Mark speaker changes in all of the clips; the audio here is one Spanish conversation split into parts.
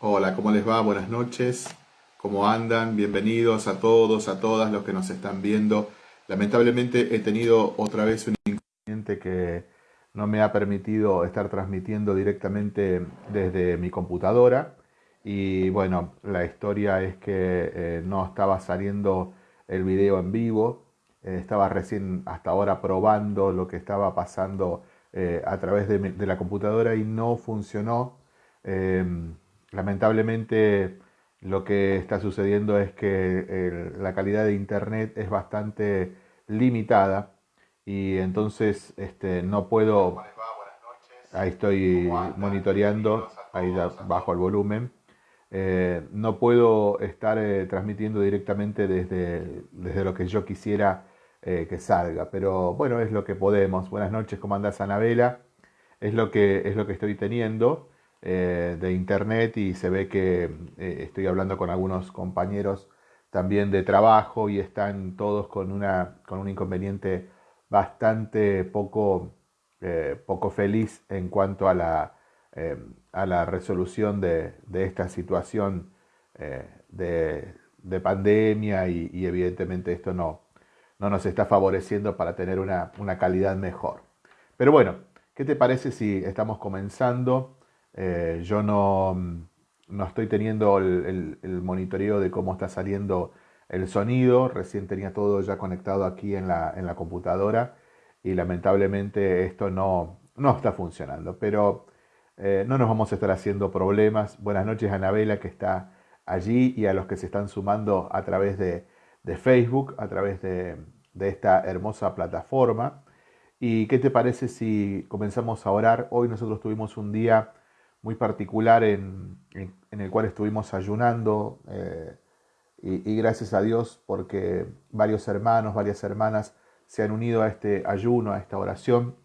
Speaker 1: Hola, ¿cómo les va? Buenas noches. ¿Cómo andan? Bienvenidos a todos, a todas los que nos están viendo. Lamentablemente he tenido otra vez un inconveniente que no me ha permitido estar transmitiendo directamente desde mi computadora. Y bueno, la historia es que eh, no estaba saliendo el video en vivo. Eh, estaba recién hasta ahora probando lo que estaba pasando eh, a través de, de, la computadora y no funcionó. Em, Lamentablemente lo que está sucediendo es que la calidad de internet es bastante limitada y entonces este, no puedo... Ahí estoy monitoreando, ahí bajo el volumen. Eh, no puedo estar eh, transmitiendo directamente desde, desde lo que yo quisiera eh, que salga, pero bueno, es lo que podemos. Buenas noches, ¿cómo andás, Anabela? Es lo que, es lo que estoy teniendo. Eh, de internet y se ve que eh, estoy hablando con algunos compañeros también de trabajo y están todos con, una, con un inconveniente bastante poco, eh, poco feliz en cuanto a la, a la resolución de, de esta situación de, de, pandemia y, y, evidentemente esto no, no nos está favoreciendo para tener una, una calidad mejor. Pero bueno, ¿qué te parece si estamos comenzando? Eh, yo no, no, estoy teniendo el, monitoreo de cómo está saliendo el sonido. Recién tenía todo ya conectado aquí en la, en la computadora y lamentablemente esto no, no está funcionando. Pero eh, no nos vamos a estar haciendo problemas. Buenas noches a Anabela que está allí y a los que se están sumando a través de, de Facebook, a través de, de esta hermosa plataforma. ¿Y qué te parece si comenzamos a orar? Hoy nosotros tuvimos un día muy particular en, en, el cual estuvimos ayunando eh, y, gracias a Dios porque varios hermanos, varias hermanas se han unido a este ayuno, a esta oración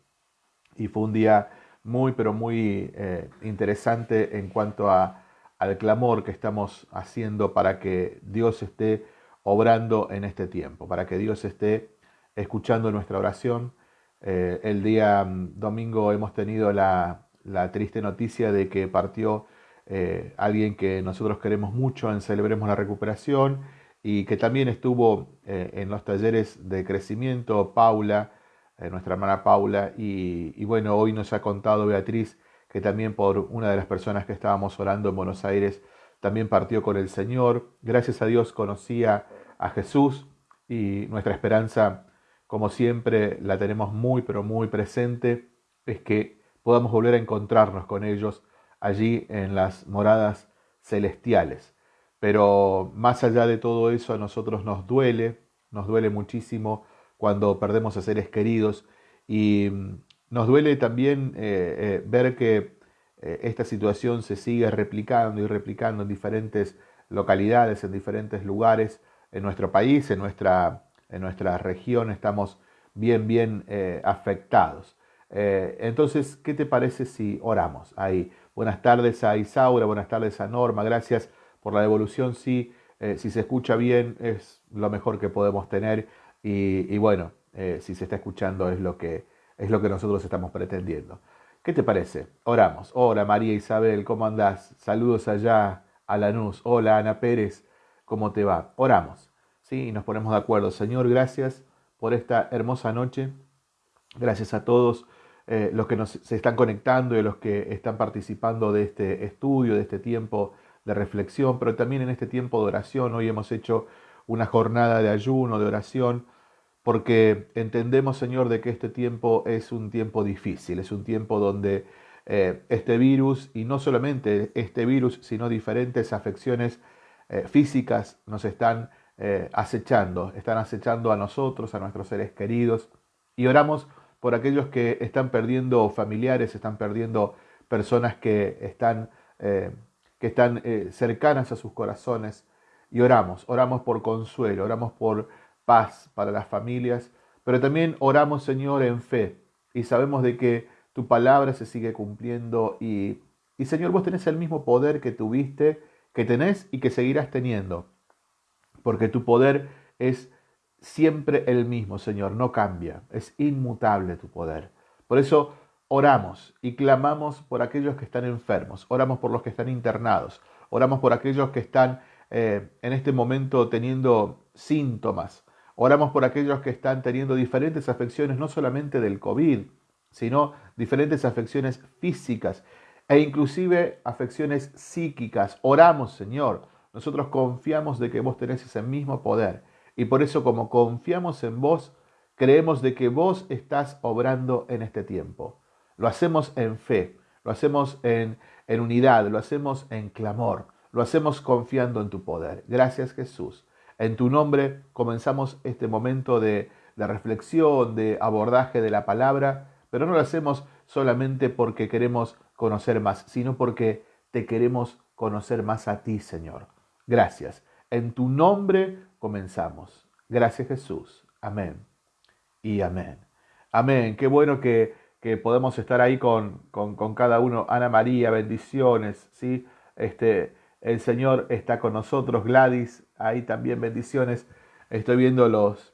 Speaker 1: y fue un día muy pero muy eh, interesante en cuanto a, al clamor que estamos haciendo para que Dios esté obrando en este tiempo, para que Dios esté escuchando nuestra oración. Eh, el día mm, domingo hemos tenido la, la triste noticia de que partió eh, alguien que nosotros queremos mucho en Celebremos la Recuperación y que también estuvo eh, en los talleres de crecimiento, Paula, eh, nuestra hermana Paula, y, y, bueno, hoy nos ha contado Beatriz que también por una de las personas que estábamos orando en Buenos Aires, también partió con el Señor. Gracias a Dios conocía a Jesús y nuestra esperanza, como siempre, la tenemos muy, pero muy presente, es que podamos volver a encontrarnos con ellos allí en las moradas celestiales. Pero más allá de todo eso, a nosotros nos duele, nos duele muchísimo cuando perdemos a seres queridos y mm, nos duele también eh, eh, ver que eh, esta situación se sigue replicando y replicando en diferentes localidades, en diferentes lugares, en nuestro país, en nuestra, en nuestra región estamos bien, bien afectados. Eh, entonces, ¿qué te parece si oramos ahí? Buenas tardes a Isaura, buenas tardes a Norma, gracias por la devolución. Sí, eh, si se escucha bien es lo mejor que podemos tener y, bueno, eh, si se está escuchando es lo, que, es lo que nosotros estamos pretendiendo. ¿Qué te parece? Oramos. Hola María Isabel, ¿cómo andás? Saludos allá a Lanús. Hola Ana Pérez, ¿cómo te va? Oramos. ¿sí? Y nos ponemos de acuerdo. Señor, gracias por esta hermosa noche. Gracias a todos eh, los que nos, se están conectando y los que están participando de este estudio, de este tiempo de reflexión, pero también en este tiempo de oración. Hoy hemos hecho una jornada de ayuno, de oración, porque entendemos, Señor, de que este tiempo es un tiempo difícil, es un tiempo donde eh, este virus, y no solamente este virus, sino diferentes afecciones eh, físicas nos están acechando, están acechando a nosotros, a nuestros seres queridos, y oramos por aquellos que están perdiendo familiares, están perdiendo personas que están, eh, que están eh, cercanas a sus corazones. Y oramos, oramos por consuelo, oramos por paz para las familias, pero también oramos, Señor, en fe. Y sabemos de que tu palabra se sigue cumpliendo y, y Señor, vos tenés el mismo poder que tuviste, que tenés y que seguirás teniendo. Porque tu poder es siempre el mismo, Señor, no cambia, es inmutable tu poder. Por eso oramos y clamamos por aquellos que están enfermos, oramos por los que están internados, Oramos por aquellos que están eh, en este momento teniendo síntomas. Oramos por aquellos que están teniendo diferentes afecciones, no solamente del COVID, sino diferentes afecciones físicas e inclusive afecciones psíquicas. Oramos, Señor. Nosotros confiamos de que vos tenés ese mismo poder. Y por eso como confiamos en vos, creemos de que vos estás obrando en este tiempo. Lo hacemos en fe, lo hacemos en, en unidad, lo hacemos en clamor, lo hacemos confiando en tu poder. Gracias Jesús. En tu nombre comenzamos este momento de, de reflexión, de abordaje de la palabra, pero no lo hacemos solamente porque queremos conocer más, sino porque te queremos conocer más a ti, Señor. Gracias. En tu nombre comenzamos. Gracias Jesús. Amén. Y amén. Amén. Qué bueno que, que podemos estar ahí con, con, cada uno. Ana María, bendiciones. ¿sí? Este, el Señor está con nosotros. Gladys, ahí también bendiciones. Estoy viendo los,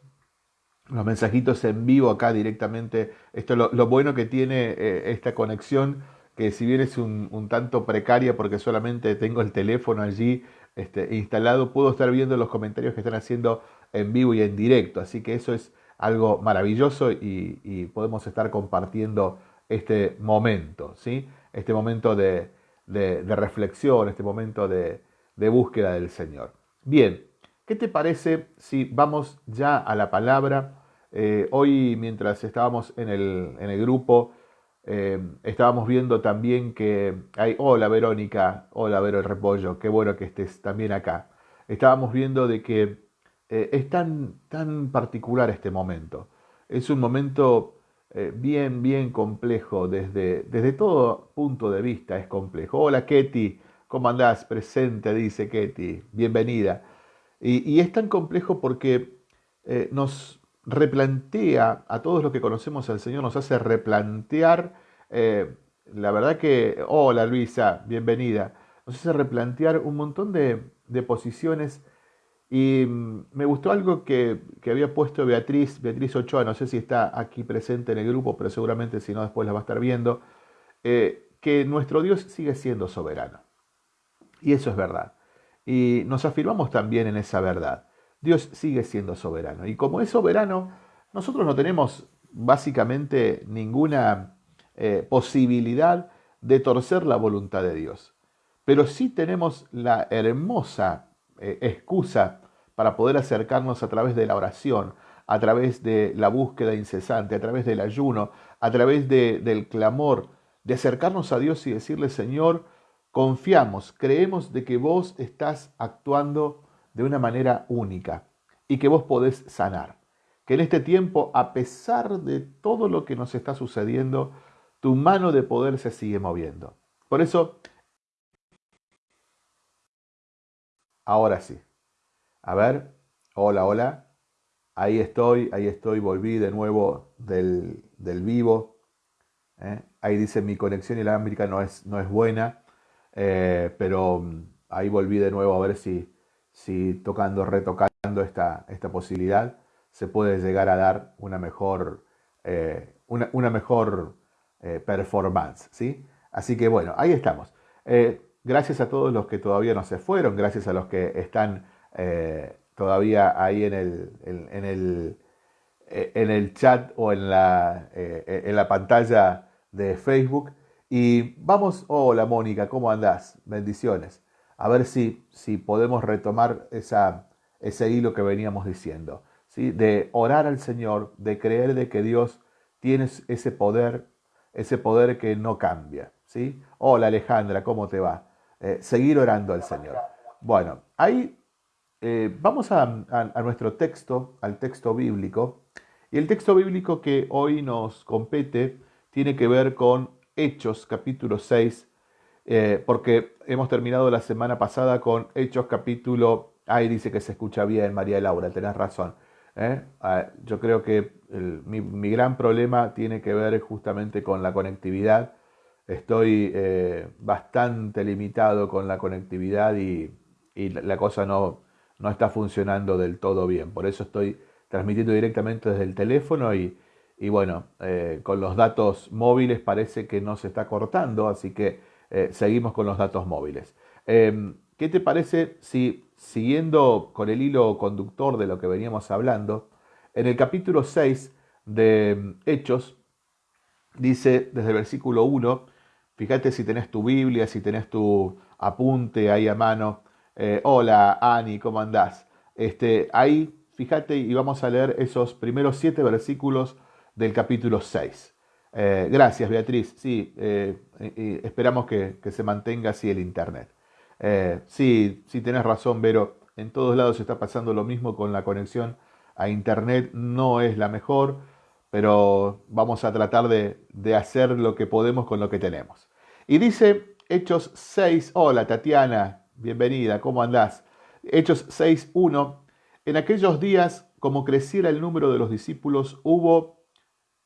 Speaker 1: los mensajitos en vivo acá directamente. Esto es lo, bueno que tiene eh, esta conexión que si bien es un, tanto precaria porque solamente tengo el teléfono allí este, instalado, puedo estar viendo los comentarios que están haciendo en vivo y en directo. Así que eso es algo maravilloso y, podemos estar compartiendo este momento, ¿sí? este momento de, reflexión, este momento de, búsqueda del Señor. Bien, ¿qué te parece si vamos ya a la palabra? Eh, hoy, mientras estábamos en el, en el grupo, eh, estábamos viendo también que hay, hola Verónica, hola Vero el Repollo, qué bueno que estés también acá. Estábamos viendo de que eh, es tan, tan particular este momento. Es un momento eh, bien, bien complejo desde, desde todo punto de vista es complejo. Hola Ketty, ¿cómo andás? Presente, dice Ketty, bienvenida. Y, y es tan complejo porque nos, replantea a todos los que conocemos al Señor, nos hace replantear, eh, la verdad que, hola Luisa, bienvenida, nos hace replantear un montón de, posiciones y mm, me gustó algo que, había puesto Beatriz, Beatriz Ochoa, no sé si está aquí presente en el grupo, pero seguramente si no después la va a estar viendo, eh, que nuestro Dios sigue siendo soberano. Y eso es verdad. Y nos afirmamos también en esa verdad. Dios sigue siendo soberano. Y como es soberano, nosotros no tenemos básicamente ninguna eh, posibilidad de torcer la voluntad de Dios. Pero sí tenemos la hermosa eh, excusa para poder acercarnos a través de la oración, a través de la búsqueda incesante, a través del ayuno, a través del clamor, de acercarnos a Dios y decirle, Señor, confiamos, creemos de que vos estás actuando de una manera única y que vos podés sanar. Que en este tiempo, a pesar de todo lo que nos está sucediendo, tu mano de poder se sigue moviendo. Por eso, ahora sí. A ver, hola, hola. Ahí estoy, ahí estoy, volví de nuevo del, vivo. ¿eh? Ahí dice mi conexión inalámbrica no es, no es buena, eh, pero mm, ahí volví de nuevo a ver si, si tocando, retocando esta, esta posibilidad, se puede llegar a dar una mejor, eh, una, mejor eh, performance. ¿sí? Así que bueno, ahí estamos. Eh, gracias a todos los que todavía no se fueron, gracias a los que están todavía ahí en el, en, el, en el chat o en la, en la pantalla de Facebook. Y vamos, hola Mónica, ¿cómo andás? Bendiciones a ver si, si podemos retomar esa, ese hilo que veníamos diciendo, ¿sí? de orar al Señor, de creer de que Dios tiene ese poder, ese poder que no cambia. ¿sí? Hola Alejandra, ¿cómo te va? Eh, seguir orando al Señor. Bueno, ahí eh, vamos a, a, nuestro texto, al texto bíblico, y el texto bíblico que hoy nos compete tiene que ver con Hechos capítulo 6, eh, porque hemos terminado la semana pasada con Hechos capítulo, ahí dice que se escucha bien, María Laura, tenés razón. ¿eh? Ah, yo creo que mi, gran problema tiene que ver justamente con la conectividad. Estoy eh, bastante limitado con la conectividad y, la cosa no, no está funcionando del todo bien. Por eso estoy transmitiendo directamente desde el teléfono y, y bueno, con los datos móviles parece que no se está cortando, así que eh, seguimos con los datos móviles. Em, ¿qué te parece si, siguiendo con el hilo conductor de lo que veníamos hablando, en el capítulo 6 de Hechos, dice desde el versículo 1, fíjate si tenés tu Biblia, si tenés tu apunte ahí a mano, eh, hola Ani, ¿cómo andás? Este, ahí, fíjate y vamos a leer esos primeros siete versículos del capítulo 6. Eh, gracias, Beatriz. Sí, eh, esperamos que, se mantenga así el Internet. sí, sí, tenés razón, Vero. En todos lados está pasando lo mismo con la conexión a Internet. No es la mejor, pero vamos a tratar de, de hacer lo que podemos con lo que tenemos. Y dice Hechos 6, hola Tatiana, bienvenida, ¿cómo andás? Hechos 6.1, en aquellos días, como creciera el número de los discípulos, hubo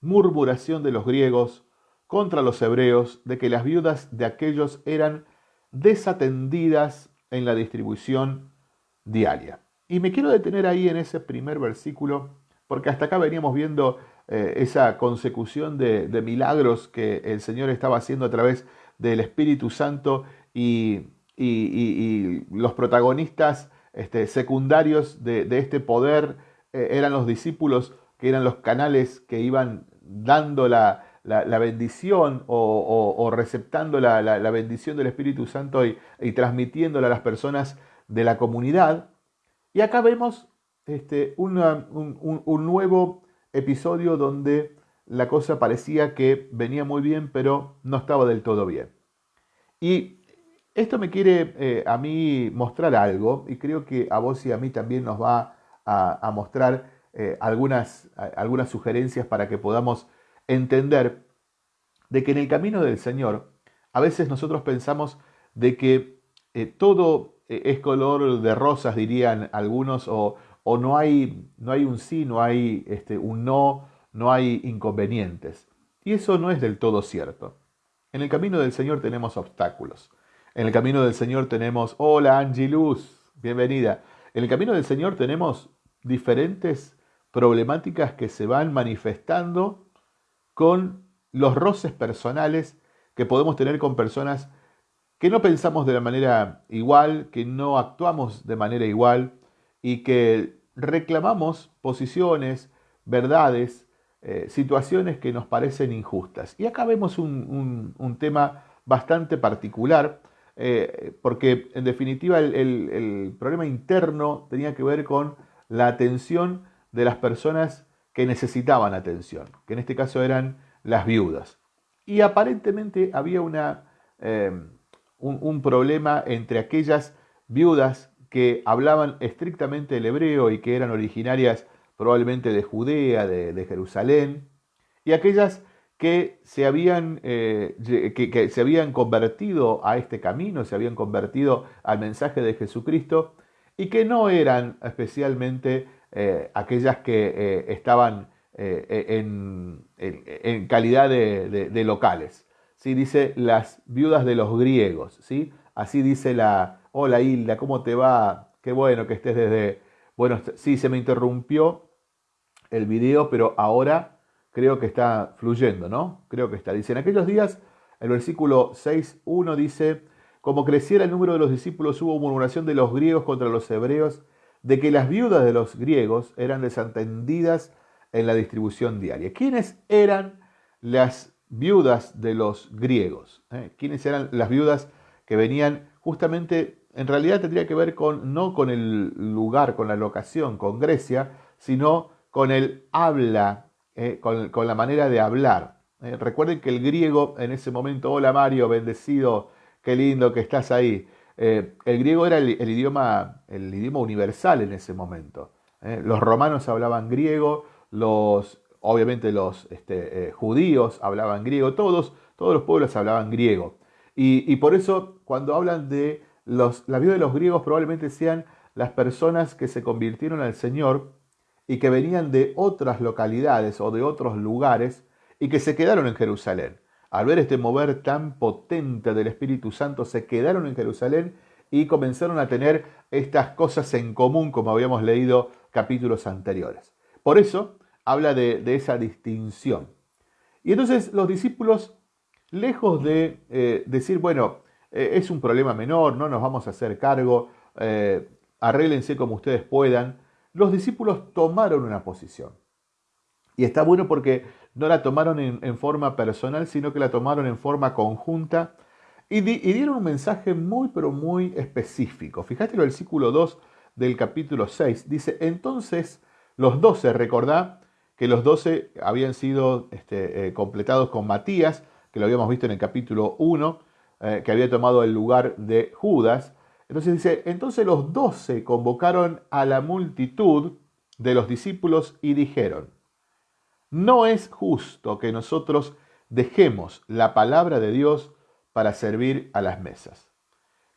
Speaker 1: murmuración de los griegos contra los hebreos de que las viudas de aquellos eran desatendidas en la distribución diaria. Y me quiero detener ahí en ese primer versículo, porque hasta acá veníamos viendo eh, esa consecución de, milagros que el Señor estaba haciendo a través del Espíritu Santo y, los protagonistas este, secundarios de, este poder eh, eran los discípulos, que eran los canales que iban dando la, bendición o, receptando la, bendición del Espíritu Santo y, transmitiéndola a las personas de la comunidad. Y acá vemos este, un, un, nuevo episodio donde la cosa parecía que venía muy bien, pero no estaba del todo bien. Y esto me quiere eh, a mí mostrar algo, y creo que a vos y a mí también nos va a, mostrar eh, algunas, algunas sugerencias para que podamos entender de que en el camino del Señor, a veces nosotros pensamos de que eh, todo es color de rosas, dirían algunos, o, o no, hay, no hay un sí, no hay este, un no, no hay inconvenientes. Y eso no es del todo cierto. En el camino del Señor tenemos obstáculos. En el camino del Señor tenemos, hola Angie Luz, bienvenida. En el camino del Señor tenemos diferentes problemáticas que se van manifestando con los roces personales que podemos tener con personas que no pensamos de la manera igual, que no actuamos de manera igual y que reclamamos posiciones, verdades, eh, situaciones que nos parecen injustas. Y acá vemos un, tema bastante particular, eh, porque en definitiva el, problema interno tenía que ver con la atención de las personas que necesitaban atención, que en este caso eran las viudas. Y aparentemente había una, eh, un, problema entre aquellas viudas que hablaban estrictamente el hebreo y que eran originarias probablemente de Judea, de, Jerusalén, y aquellas que se, habían, eh, que, se habían convertido a este camino, se habían convertido al mensaje de Jesucristo, y que no eran especialmente eh, aquellas que eh, estaban en, calidad de, locales. ¿sí? Dice las viudas de los griegos. ¿sí? Así dice la, hola Hilda, ¿cómo te va? Qué bueno que estés desde... Bueno, sí, se me interrumpió el video, pero ahora creo que está fluyendo, ¿no? Creo que está. Dice, en aquellos días, el versículo 6.1 dice, como creciera el número de los discípulos, hubo murmuración de los griegos contra los hebreos, de que las viudas de los griegos eran desatendidas en la distribución diaria. ¿Quiénes eran las viudas de los griegos? ¿Eh? ¿Quiénes eran las viudas que venían justamente, en realidad tendría que ver con, no con el lugar, con la locación, con Grecia, sino con el habla, eh, con, la manera de hablar. Eh, recuerden que el griego en ese momento, hola Mario, bendecido, qué lindo que estás ahí. Eh, el griego era el, idioma, universal en ese momento. los romanos hablaban griego, obviamente los este, judíos hablaban griego, todos, todos los pueblos hablaban griego. Y, por eso cuando hablan de la vida de los griegos probablemente sean las personas que se convirtieron al Señor y que venían de otras localidades o de otros lugares y que se quedaron en Jerusalén. Al ver este mover tan potente del Espíritu Santo, se quedaron en Jerusalén y comenzaron a tener estas cosas en común, como habíamos leído capítulos anteriores. Por eso habla de, esa distinción. Y entonces los discípulos, lejos de eh, decir, bueno, eh, es un problema menor, no nos vamos a hacer cargo, eh, arréglense como ustedes puedan. Los discípulos tomaron una posición. Y está bueno porque no la tomaron en, forma personal, sino que la tomaron en forma conjunta y, dieron un mensaje muy, pero muy específico. Fíjate el versículo 2 del capítulo 6. Dice, entonces los doce, recordá que los doce habían sido este, eh, completados con Matías, que lo habíamos visto en el capítulo 1, eh, que había tomado el lugar de Judas. Entonces dice, entonces los doce convocaron a la multitud de los discípulos y dijeron, no es justo que nosotros dejemos la palabra de Dios para servir a las mesas.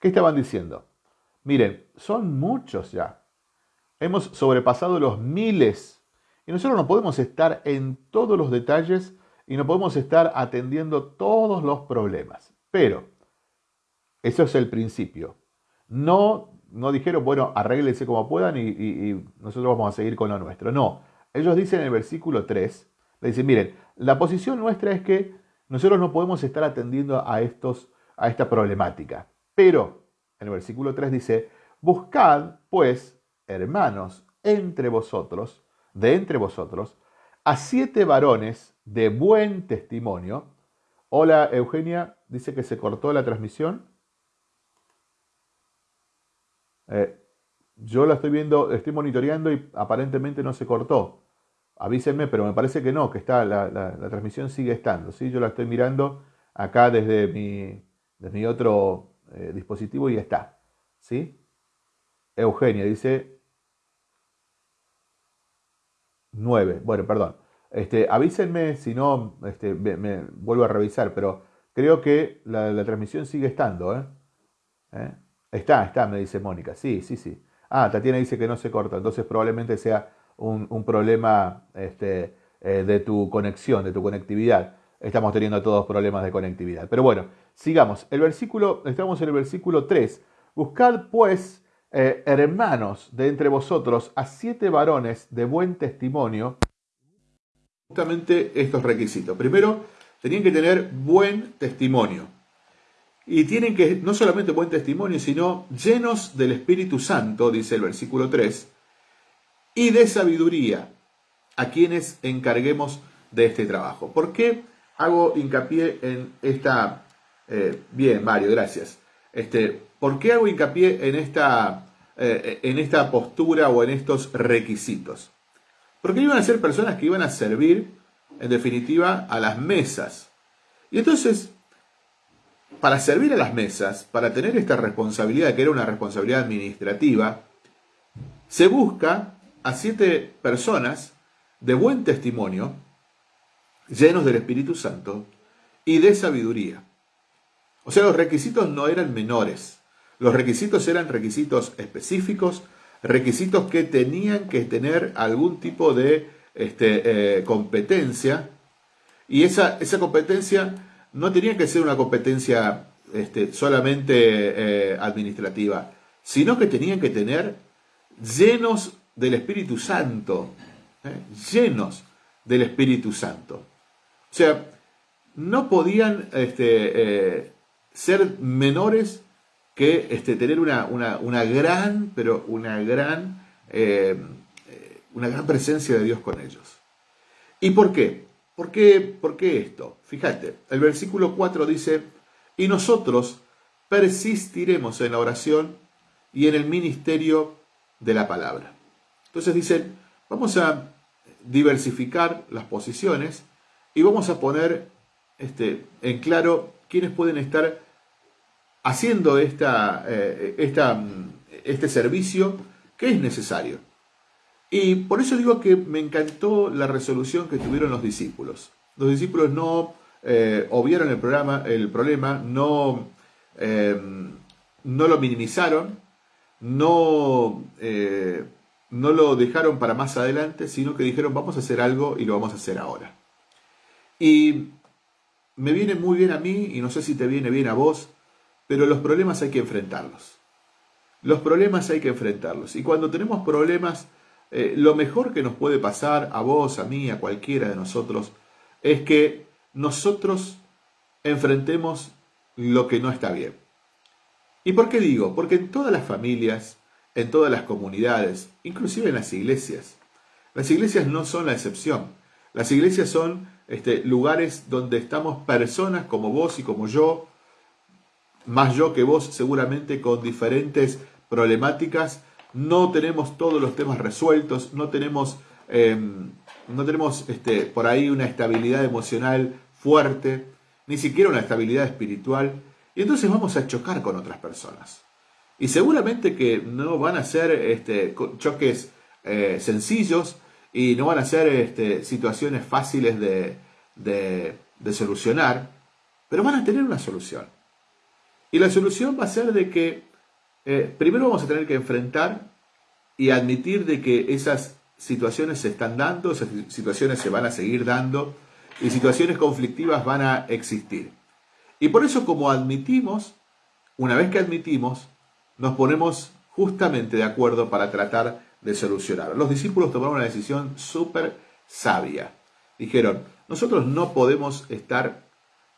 Speaker 1: ¿Qué estaban diciendo? Miren, son muchos ya. Hemos sobrepasado los miles y nosotros no podemos estar en todos los detalles y no podemos estar atendiendo todos los problemas. Pero, eso es el principio. No, no dijeron, bueno, arréglense como puedan y, nosotros vamos a seguir con lo nuestro. No, ellos dicen en el versículo 3, le dicen, miren, la posición nuestra es que nosotros no podemos estar atendiendo a, estos, a esta problemática. Pero en el versículo 3 dice, buscad pues, hermanos, entre vosotros, de entre vosotros, a siete varones de buen testimonio. Hola Eugenia, dice que se cortó la transmisión. Eh, yo la estoy viendo, estoy monitoreando y aparentemente no se cortó. Avísenme, pero me parece que no, que está, la, transmisión sigue estando. ¿sí? Yo la estoy mirando acá desde mi, otro eh, dispositivo y está. ¿Sí? Eugenia dice 9. Bueno, perdón. Este, avísenme si no, este, me, vuelvo a revisar, pero creo que la, transmisión sigue estando. ¿eh? ¿Eh? Está, está, me dice Mónica. Sí, sí, sí. Ah, Tatiana dice que no se corta, entonces probablemente sea un, problema este, eh, de tu conexión, de tu conectividad. Estamos teniendo todos problemas de conectividad. Pero bueno, sigamos. El versículo, estamos en el versículo 3. Buscad pues, eh, hermanos de entre vosotros, a siete varones de buen testimonio. Justamente estos requisitos. Primero, tenían que tener buen testimonio. Y tienen que, no solamente buen testimonio, sino llenos del Espíritu Santo, dice el versículo 3, y de sabiduría a quienes encarguemos de este trabajo. ¿Por qué hago hincapié en esta... Eh, bien, Mario, gracias. Este, ¿Por qué hago hincapié en esta, eh, en esta postura o en estos requisitos? Porque iban a ser personas que iban a servir, en definitiva, a las mesas. Y entonces, para servir a las mesas, para tener esta responsabilidad, que era una responsabilidad administrativa, se busca a siete personas de buen testimonio, llenos del Espíritu Santo y de sabiduría. O sea, los requisitos no eran menores. Los requisitos eran requisitos específicos, requisitos que tenían que tener algún tipo de este, eh, competencia. Y esa, esa, competencia no tenía que ser una competencia este, solamente eh, administrativa, sino que tenían que tener llenos del Espíritu Santo, ¿eh? llenos del Espíritu Santo. O sea, no podían este, eh, ser menores que este, tener una, una, gran, pero una gran, eh, una gran presencia de Dios con ellos. ¿Y por qué? ¿Por qué, ¿Por qué esto? Fíjate, el versículo 4 dice, y nosotros persistiremos en la oración y en el ministerio de la palabra. Entonces dicen, vamos a diversificar las posiciones y vamos a poner este, en claro quiénes pueden estar haciendo esta, eh, esta, este servicio que es necesario. Y por eso digo que me encantó la resolución que tuvieron los discípulos. Los discípulos no eh, obviaron el, programa, el problema, no, eh, no lo minimizaron, no no lo dejaron para más adelante, sino que dijeron vamos a hacer algo y lo vamos a hacer ahora. Y me viene muy bien a mí, y no sé si te viene bien a vos, pero los problemas hay que enfrentarlos. Los problemas hay que enfrentarlos. Y cuando tenemos problemas, eh, lo mejor que nos puede pasar a vos, a mí, a cualquiera de nosotros, es que nosotros enfrentemos lo que no está bien. ¿Y por qué digo? Porque en todas las familias, en todas las comunidades, inclusive en las iglesias, las iglesias no son la excepción. Las iglesias son este, lugares donde estamos personas como vos y como yo, más yo que vos seguramente con diferentes problemáticas, no tenemos todos los temas resueltos, no tenemos, em, no tenemos este, por ahí una estabilidad emocional fuerte, ni siquiera una estabilidad espiritual, y entonces vamos a chocar con otras personas. Y seguramente que no van a ser este, choques eh, sencillos y no van a ser este, situaciones fáciles de, solucionar, pero van a tener una solución. Y la solución va a ser de que eh, primero vamos a tener que enfrentar y admitir de que esas situaciones se están dando, esas situaciones se van a seguir dando y situaciones conflictivas van a existir. Y por eso como admitimos, una vez que admitimos, nos ponemos justamente de acuerdo para tratar de solucionar. Los discípulos tomaron una decisión súper sabia. Dijeron, nosotros no podemos estar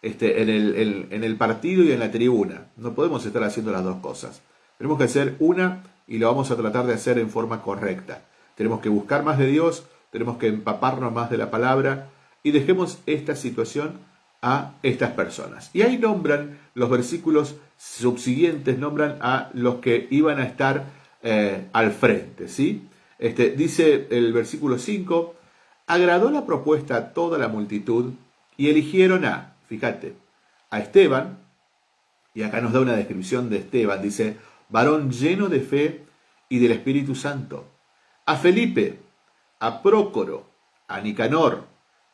Speaker 1: este, en, el, en el partido y en la tribuna, no podemos estar haciendo las dos cosas. Tenemos que hacer una y lo vamos a tratar de hacer en forma correcta. Tenemos que buscar más de Dios, tenemos que empaparnos más de la palabra y dejemos esta situación a estas personas. Y ahí nombran los versículos subsiguientes, nombran a los que iban a estar eh, al frente. ¿sí? Este, dice el versículo 5, agradó la propuesta a toda la multitud y eligieron a, fíjate, a Esteban, y acá nos da una descripción de Esteban, dice, varón lleno de fe y del Espíritu Santo, a Felipe, a Prócoro, a Nicanor,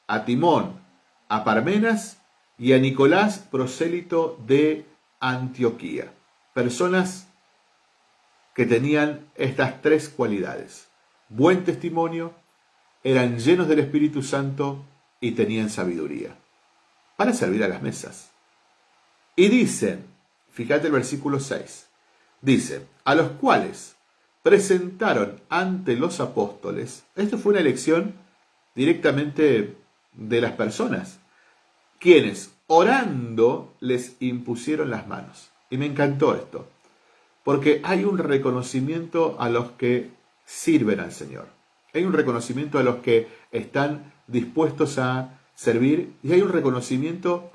Speaker 1: a Timón, a Parmenas y a Nicolás, prosélito de Antioquía. Personas que tenían estas tres cualidades. Buen testimonio, eran llenos del Espíritu Santo y tenían sabiduría para servir a las mesas. Y dicen, fíjate el versículo 6, Dice, a los cuales presentaron ante los apóstoles, esto fue una elección directamente de las personas, quienes orando les impusieron las manos. Y me encantó esto, porque hay un reconocimiento a los que sirven al Señor. Hay un reconocimiento a los que están dispuestos a servir y hay un reconocimiento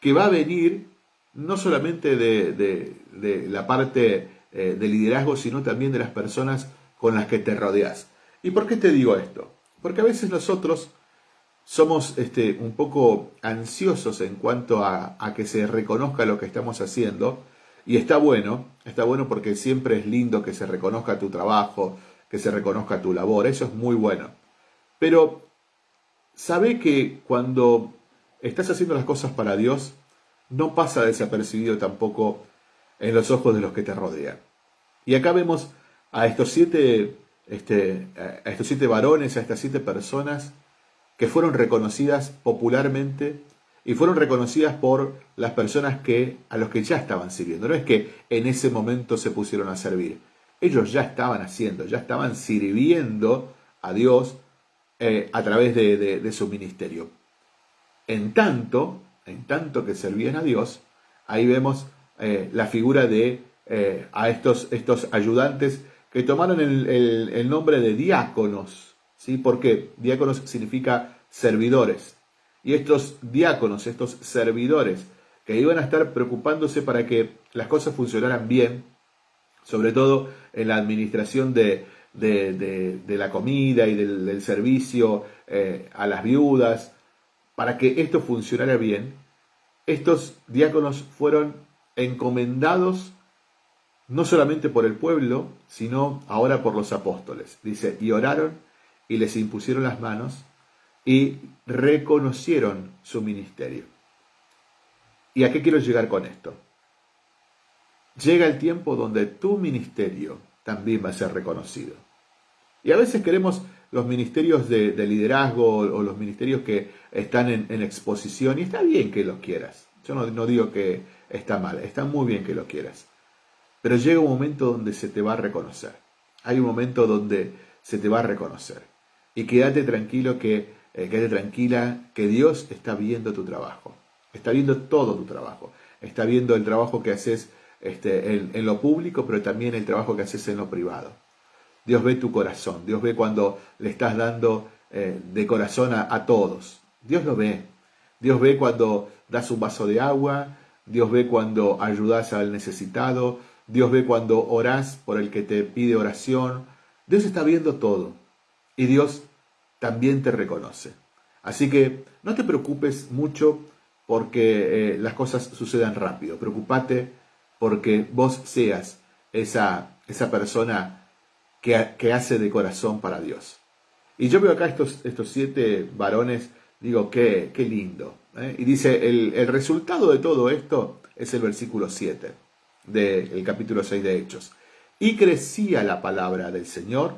Speaker 1: que va a venir no solamente de, la parte eh, de liderazgo, sino también de las personas con las que te rodeas. ¿Y por qué te digo esto? Porque a veces nosotros somos este, un poco ansiosos en cuanto a, a, que se reconozca lo que estamos haciendo. Y está bueno, está bueno porque siempre es lindo que se reconozca tu trabajo, que se reconozca tu labor, eso es muy bueno. Pero sabe que cuando estás haciendo las cosas para Dios, no pasa desapercibido tampoco en los ojos de los que te rodean. Y acá vemos a estos siete, este, a estos siete varones, a estas siete personas que fueron reconocidas popularmente y fueron reconocidas por las personas que a los que ya estaban sirviendo. No es que en ese momento se pusieron a servir. Ellos ya estaban haciendo, ya estaban sirviendo a Dios eh, a través de su ministerio. En tanto, en tanto que servían a Dios, ahí vemos eh, la figura de eh, a estos, estos ayudantes que tomaron el, nombre de diáconos. ¿Sí? ¿Por qué? Diáconos significa servidores. Y estos diáconos, estos servidores, que iban a estar preocupándose para que las cosas funcionaran bien, sobre todo en la administración de, la comida y del, servicio eh, a las viudas, para que esto funcionara bien, estos diáconos fueron encomendados no solamente por el pueblo, sino ahora por los apóstoles. Dice, y oraron y les impusieron las manos y reconocieron su ministerio. ¿Y a qué quiero llegar con esto? Llega el tiempo donde tu ministerio también va a ser reconocido. Y a veces queremos los ministerios de, liderazgo o los ministerios que están en, exposición, y está bien que los quieras. Yo no, no digo que está mal, está muy bien que lo quieras. Pero llega un momento donde se te va a reconocer. Hay un momento donde se te va a reconocer. Y quédate tranquilo que, eh, quédate tranquila que Dios está viendo tu trabajo. Está viendo todo tu trabajo. Está viendo el trabajo que haces este, en, lo público, pero también el trabajo que haces en lo privado. Dios ve tu corazón, Dios ve cuando le estás dando eh, de corazón a, todos. Dios lo ve. Dios ve cuando das un vaso de agua, Dios ve cuando ayudas al necesitado, Dios ve cuando orás por el que te pide oración. Dios está viendo todo y Dios también te reconoce. Así que no te preocupes mucho porque eh, las cosas sucedan rápido. Preocúpate porque vos seas esa, esa persona que, que, hace de corazón para Dios. Y yo veo acá estos, estos siete varones, digo, qué, qué lindo. ¿eh? Y dice, el, el, resultado de todo esto es el versículo 7 del capítulo 6 de Hechos. Y crecía la palabra del Señor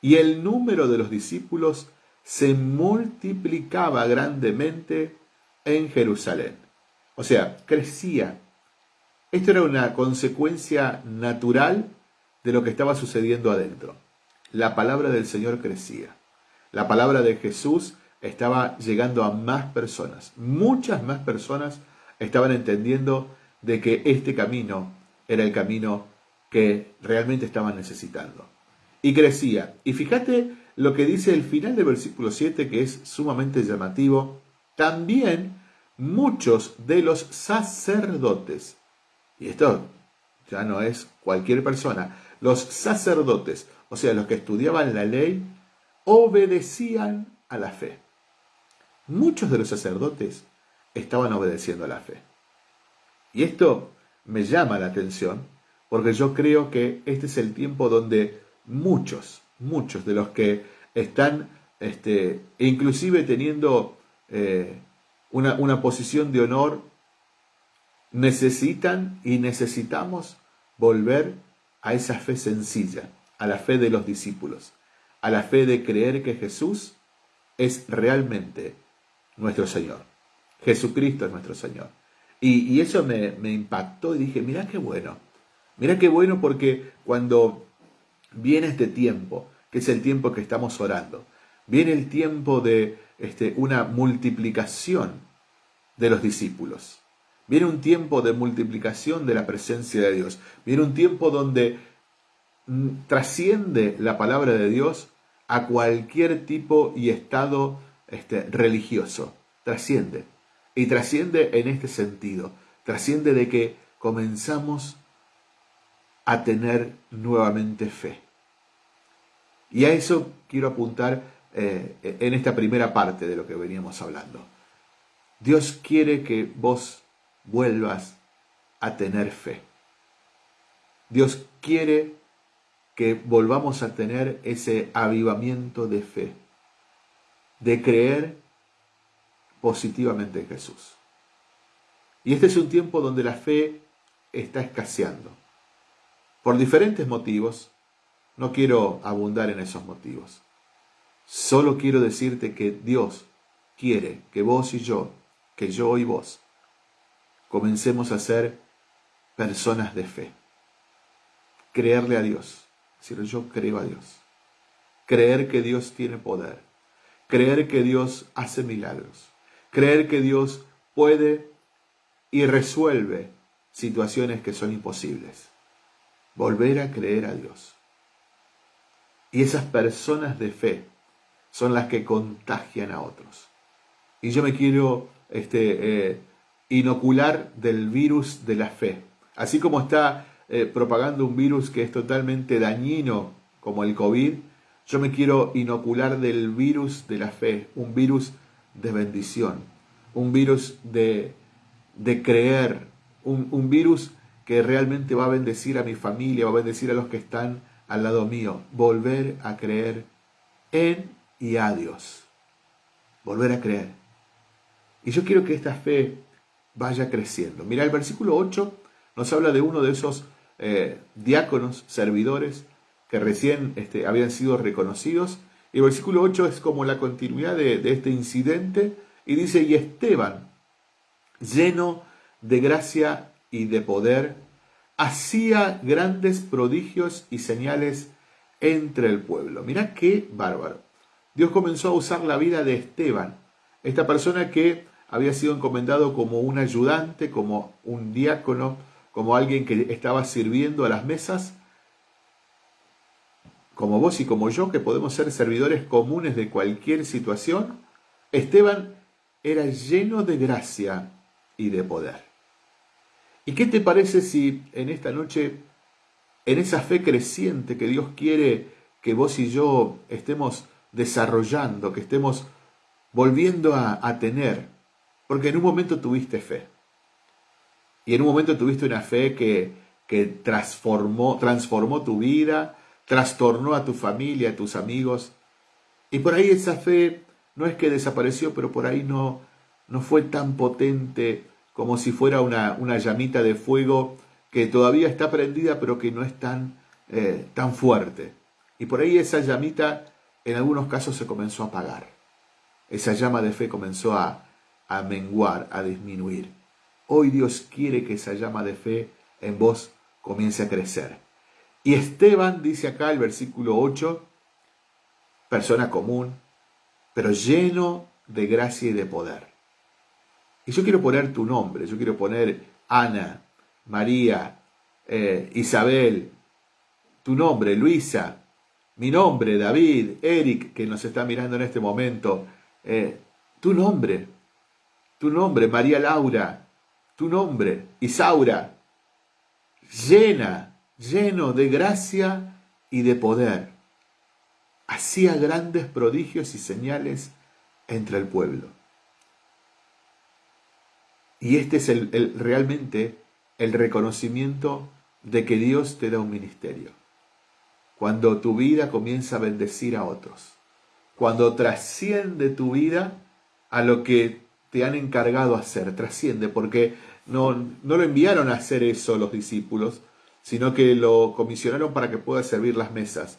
Speaker 1: y el número de los discípulos se multiplicaba grandemente en Jerusalén. O sea, crecía. Esto era una consecuencia natural de lo que estaba sucediendo adentro. La palabra del Señor crecía. La palabra de Jesús estaba llegando a más personas. Muchas más personas estaban entendiendo de que este camino era el camino que realmente estaban necesitando. Y crecía. Y fíjate lo que dice el final del versículo 7, que es sumamente llamativo. También muchos de los sacerdotes, y esto ya no es cualquier persona, los sacerdotes, o sea, los que estudiaban la ley, obedecían a la fe. Muchos de los sacerdotes estaban obedeciendo a la fe. Y esto me llama la atención porque yo creo que este es el tiempo donde muchos, muchos de los que están, este, inclusive teniendo eh, una, una posición de honor, necesitan y necesitamos volver a esa fe sencilla, a la fe de los discípulos, a la fe de creer que Jesús es realmente nuestro Señor. Jesucristo es nuestro Señor. Y, eso me, me, impactó y dije, mira qué bueno, mira qué bueno porque cuando viene este tiempo, que es el tiempo que estamos orando, viene el tiempo de este, una multiplicación de los discípulos. Viene un tiempo de multiplicación de la presencia de Dios. Viene un tiempo donde mm, trasciende la palabra de Dios a cualquier tipo y estado este, religioso. Trasciende. Y trasciende en este sentido. Trasciende de que comenzamos a tener nuevamente fe. Y a eso quiero apuntar eh, en esta primera parte de lo que veníamos hablando. Dios quiere que vos vuelvas a tener fe. Dios quiere que volvamos a tener ese avivamiento de fe, de creer positivamente en Jesús. Y este es un tiempo donde la fe está escaseando. Por diferentes motivos, no quiero abundar en esos motivos. Solo quiero decirte que Dios quiere que vos y yo, que yo y vos, comencemos a ser personas de fe. Creerle a Dios. Decir, yo creo a Dios. Creer que Dios tiene poder. Creer que Dios hace milagros. Creer que Dios puede y resuelve situaciones que son imposibles. Volver a creer a Dios. Y esas personas de fe son las que contagian a otros. Y yo me quiero este, eh, inocular del virus de la fe. Así como está eh, propagando un virus que es totalmente dañino como el COVID, yo me quiero inocular del virus de la fe, un virus de bendición, un virus de, de creer, un, un virus que realmente va a bendecir a mi familia, va a bendecir a los que están al lado mío, volver a creer en y a Dios. Volver a creer. Y yo quiero que esta fe vaya creciendo. Mira, el versículo 8 nos habla de uno de esos eh, diáconos, servidores, que recién este, habían sido reconocidos. Y el versículo 8 es como la continuidad de, de este incidente. Y dice, y Esteban, lleno de gracia y de poder, hacía grandes prodigios y señales entre el pueblo. Mira qué bárbaro. Dios comenzó a usar la vida de Esteban, esta persona que había sido encomendado como un ayudante, como un diácono, como alguien que estaba sirviendo a las mesas, como vos y como yo, que podemos ser servidores comunes de cualquier situación, Esteban era lleno de gracia y de poder. ¿Y qué te parece si en esta noche, en esa fe creciente que Dios quiere que vos y yo estemos desarrollando, que estemos volviendo a, tener, porque en un momento tuviste fe, y en un momento tuviste una fe que, que transformó, transformó tu vida, trastornó a tu familia, a tus amigos. Y por ahí esa fe no es que desapareció, pero por ahí no, no fue tan potente como si fuera una, una llamita de fuego que todavía está prendida, pero que no es tan, eh, tan fuerte. Y por ahí esa llamita en algunos casos se comenzó a apagar. Esa llama de fe comenzó a, a menguar, a disminuir. Hoy Dios quiere que esa llama de fe en vos comience a crecer. Y Esteban dice acá el versículo 8, persona común, pero lleno de gracia y de poder. Y yo quiero poner tu nombre, yo quiero poner Ana, María, eh, Isabel, tu nombre, Luisa, mi nombre, David, Eric, que nos está mirando en este momento, eh, tu nombre, tu nombre, María Laura, tu nombre, Isaura, llena lleno de gracia y de poder. Hacía grandes prodigios y señales entre el pueblo. Y este es el, realmente el reconocimiento de que Dios te da un ministerio. Cuando tu vida comienza a bendecir a otros. Cuando trasciende tu vida a lo que te han encargado hacer. Trasciende porque no, no lo enviaron a hacer eso los discípulos, sino que lo comisionaron para que pueda servir las mesas.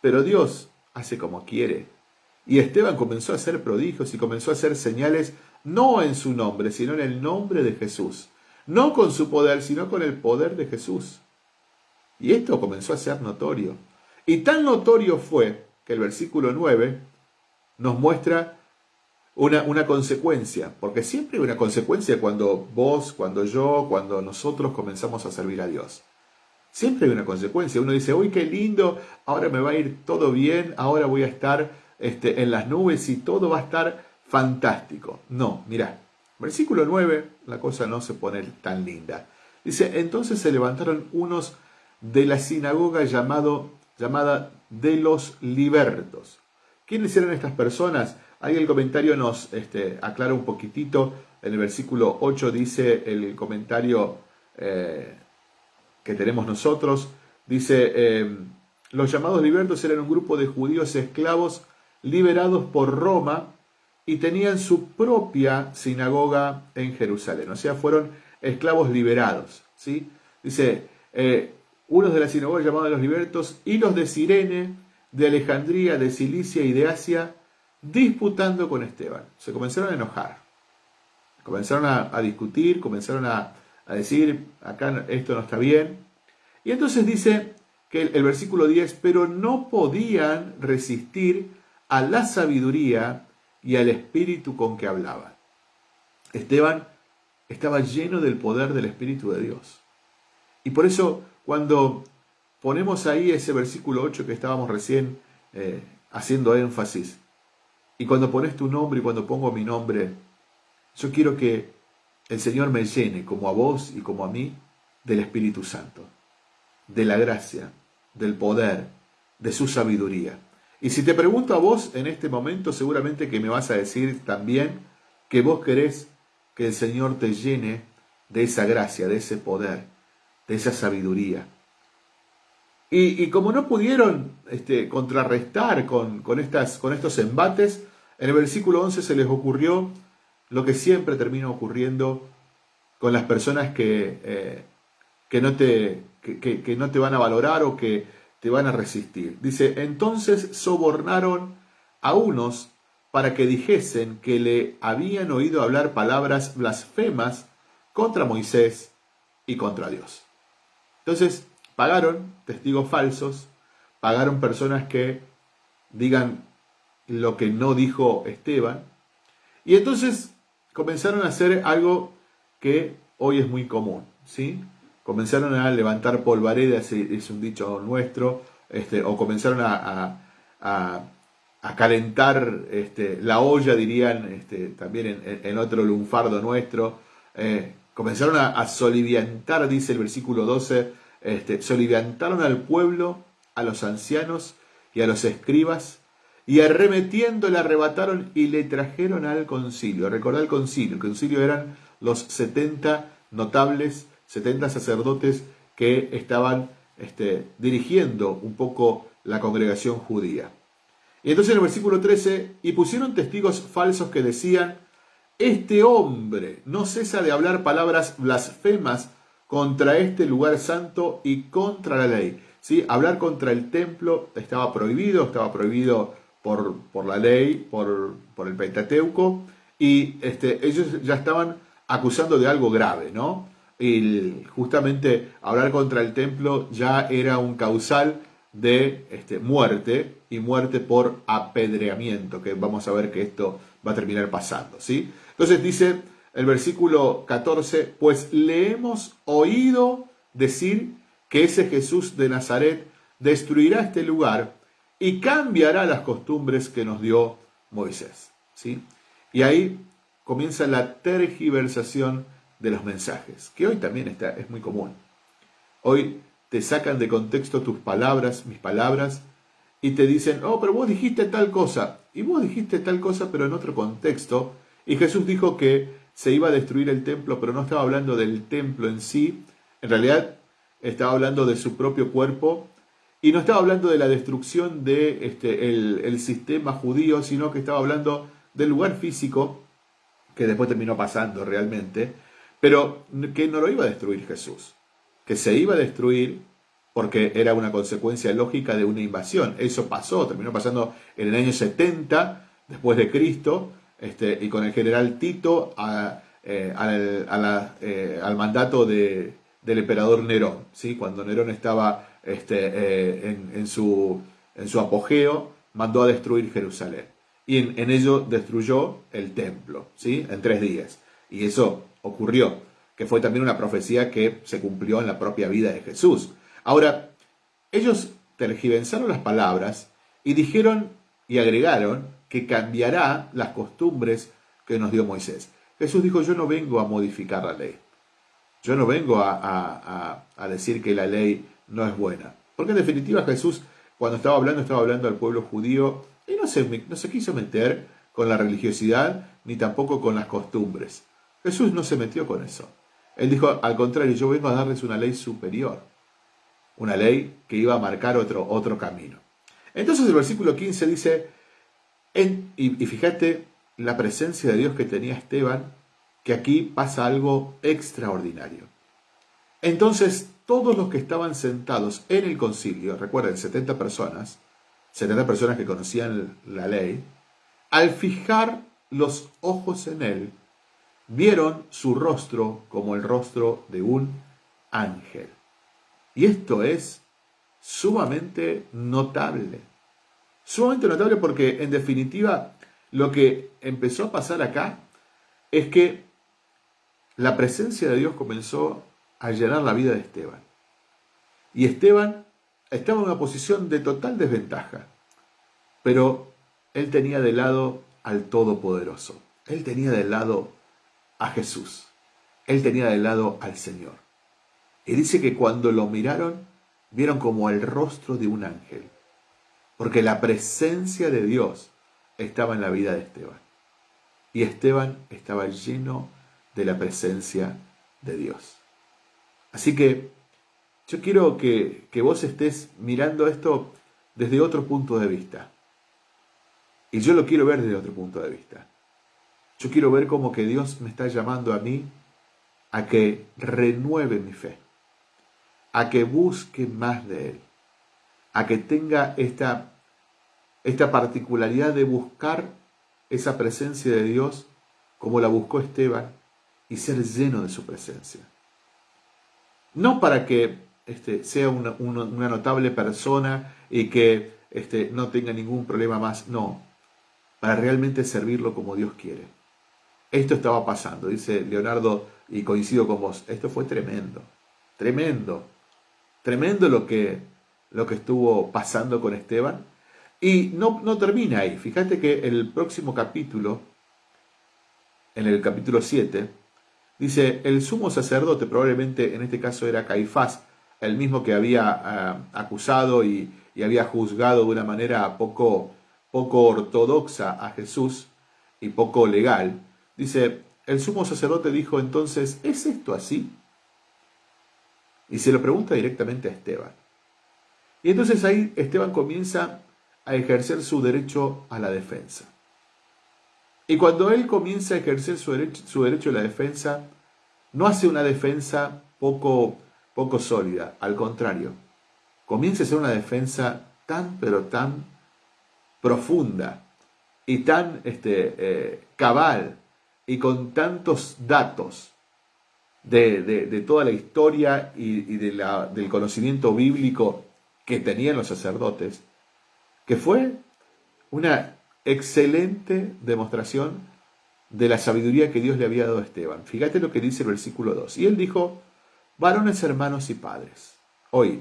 Speaker 1: Pero Dios hace como quiere. Y Esteban comenzó a hacer prodigios y comenzó a hacer señales no en su nombre, sino en el nombre de Jesús. No con su poder, sino con el poder de Jesús. Y esto comenzó a ser notorio. Y tan notorio fue que el versículo 9 nos muestra una, una, consecuencia, porque siempre hay una consecuencia cuando vos, cuando yo, cuando nosotros comenzamos a servir a Dios. Siempre hay una consecuencia. Uno dice, uy, qué lindo, ahora me va a ir todo bien, ahora voy a estar este, en las nubes y todo va a estar fantástico. No, mirá, versículo 9, la cosa no se pone tan linda. Dice, entonces se levantaron unos de la sinagoga llamado, llamada de los libertos. ¿Quiénes eran estas personas? Ahí el comentario nos este, aclara un poquitito. En el versículo 8 dice el comentario eh, que tenemos nosotros. Dice, eh, los llamados libertos eran un grupo de judíos esclavos liberados por Roma y tenían su propia sinagoga en Jerusalén. O sea, fueron esclavos liberados. ¿sí? Dice, eh, unos de la sinagoga llamados los libertos y los de Sirene, de Alejandría, de Cilicia y de Asia, disputando con Esteban. Se comenzaron a enojar, comenzaron a, discutir, comenzaron a, decir, acá esto no está bien. Y entonces dice que el, el versículo 10, pero no podían resistir a la sabiduría y al espíritu con que hablaban. Esteban estaba lleno del poder del Espíritu de Dios. Y por eso cuando ponemos ahí ese versículo 8 que estábamos recién eh, haciendo énfasis, y cuando pones tu nombre y cuando pongo mi nombre, yo quiero que el Señor me llene, como a vos y como a mí, del Espíritu Santo, de la gracia, del poder, de su sabiduría. Y si te pregunto a vos en este momento, seguramente que me vas a decir también que vos querés que el Señor te llene de esa gracia, de ese poder, de esa sabiduría. Y, como no pudieron este, contrarrestar con, estas, con estos embates, en el versículo 11 se les ocurrió lo que siempre termina ocurriendo con las personas que, eh, que, no te, que no te van a valorar o que van a resistir. Dice, entonces sobornaron a unos para que dijesen que le habían oído hablar palabras blasfemas contra Moisés y contra Dios. Entonces, Pagaron testigos falsos, pagaron personas que digan lo que no dijo Esteban, y entonces comenzaron a hacer algo que hoy es muy común, ¿sí? Comenzaron a levantar polvaredas, es un dicho nuestro, este, o comenzaron a, a, calentar este, la olla, dirían este, también en, otro lunfardo nuestro, eh, comenzaron a, soliviantar, dice el versículo 12, este, soliviantaron al pueblo, a los ancianos y a los escribas, y arremetiendo le arrebataron y le trajeron al concilio. Recordad el concilio, el concilio eran los 70 notables, 70 sacerdotes que estaban este, dirigiendo un poco la congregación judía. Y entonces en el versículo 13, y pusieron testigos falsos que decían, este hombre no cesa de hablar palabras blasfemas contra este lugar santo y contra la ley. ¿Sí? Hablar contra el templo estaba prohibido, estaba prohibido por, por la ley, por, por, el Pentateuco, y este, ellos ya estaban acusando de algo grave, ¿no? Y justamente hablar contra el templo ya era un causal de este, muerte y muerte por apedreamiento, que vamos a ver que esto va a terminar pasando, ¿sí? Entonces dice el versículo 14, pues le hemos oído decir que ese Jesús de Nazaret destruirá este lugar y cambiará las costumbres que nos dio Moisés, ¿sí? Y ahí comienza la tergiversación de los mensajes, que hoy también está, es muy común. Hoy te sacan de contexto tus palabras, mis palabras, y te dicen, oh, pero vos dijiste tal cosa, y vos dijiste tal cosa, pero en otro contexto, y Jesús dijo que se iba a destruir el templo, pero no estaba hablando del templo en sí, en realidad estaba hablando de su propio cuerpo, y no estaba hablando de la destrucción de este, el sistema judío, sino que estaba hablando del lugar físico, que después terminó pasando realmente, pero que no lo iba a destruir Jesús, que se iba a destruir porque era una consecuencia lógica de una invasión. Eso pasó, terminó pasando en el año 70 después de Cristo, este, y con el general Tito eh, eh, al, mandato de, del emperador Nerón, ¿sí? cuando Nerón estaba este, eh, en, su, en su apogeo, mandó a destruir Jerusalén. Y en, en, ello destruyó el templo, ¿sí? en tres días. Y eso ocurrió, que fue también una profecía que se cumplió en la propia vida de Jesús. Ahora, ellos tergiversaron las palabras y dijeron y agregaron que cambiará las costumbres que nos dio Moisés. Jesús dijo, yo no vengo a modificar la ley. Yo no vengo a, decir que la ley no es buena. Porque en definitiva Jesús, cuando estaba hablando, estaba hablando al pueblo judío y no se, no se quiso meter con la religiosidad ni tampoco con las costumbres. Jesús no se metió con eso. Él dijo, al contrario, yo vengo a darles una ley superior, una ley que iba a marcar otro, otro camino. Entonces el versículo 15 dice, y, fíjate la presencia de Dios que tenía Esteban, que aquí pasa algo extraordinario. Entonces todos los que estaban sentados en el concilio, recuerden, 70 personas, 70 personas que conocían la ley, al fijar los ojos en él, vieron su rostro como el rostro de un ángel. Y esto es sumamente notable. Sumamente notable porque en definitiva lo que empezó a pasar acá es que la presencia de Dios comenzó a llenar la vida de Esteban. Y Esteban estaba en una posición de total desventaja, pero él tenía de lado al Todopoderoso. Él tenía de lado a Jesús. Él tenía de lado al Señor. Y dice que cuando lo miraron, vieron como el rostro de un ángel. Porque la presencia de Dios estaba en la vida de Esteban. Y Esteban estaba lleno de la presencia de Dios. Así que yo quiero que, que vos estés mirando esto desde otro punto de vista. Y yo lo quiero ver desde otro punto de vista. Yo quiero ver como que Dios me está llamando a mí a que renueve mi fe, a que busque más de Él, a que tenga esta, esta particularidad de buscar esa presencia de Dios como la buscó Esteban y ser lleno de su presencia. No para que este, sea una, notable persona y que este, no tenga ningún problema más, no, para realmente servirlo como Dios quiere. Esto estaba pasando, dice Leonardo, y coincido con vos, esto fue tremendo. Tremendo, tremendo lo que, lo que estuvo pasando con Esteban. Y no, no termina ahí. Fíjate que el próximo capítulo, en el capítulo 7, dice, el sumo sacerdote, probablemente en este caso era Caifás, el mismo que había ah, acusado y, había juzgado de una manera poco, poco ortodoxa a Jesús y poco legal, dice, el sumo sacerdote dijo entonces, ¿es esto así? Y se lo pregunta directamente a Esteban. Y entonces ahí Esteban comienza a ejercer su derecho a la defensa. Y cuando él comienza a ejercer su derecho, su derecho a la defensa, no hace una defensa poco poco sólida, al contrario, comienza a ser una defensa tan, pero tan profunda y tan este, eh, cabal y con tantos datos de, toda la historia y, de la, del conocimiento bíblico que tenían los sacerdotes, que fue una excelente demostración de la sabiduría que Dios le había dado a Esteban. Fíjate lo que dice el versículo 2. Y él dijo, Varones hermanos y padres, oíd,